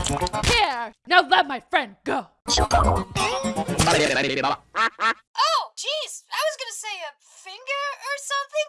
Here, now let my friend go. Oh, jeez, I was gonna say a finger or something,